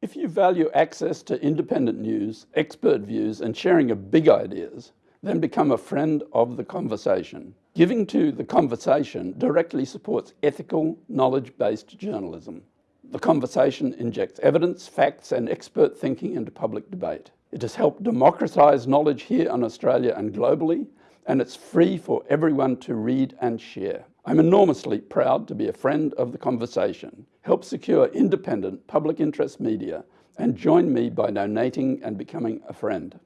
If you value access to independent news, expert views, and sharing of big ideas, then become a friend of the conversation. Giving to the conversation directly supports ethical, knowledge-based journalism. The conversation injects evidence, facts, and expert thinking into public debate. It has helped democratise knowledge here in Australia and globally, and it's free for everyone to read and share. I'm enormously proud to be a friend of the conversation. Help secure independent public interest media and join me by donating and becoming a friend.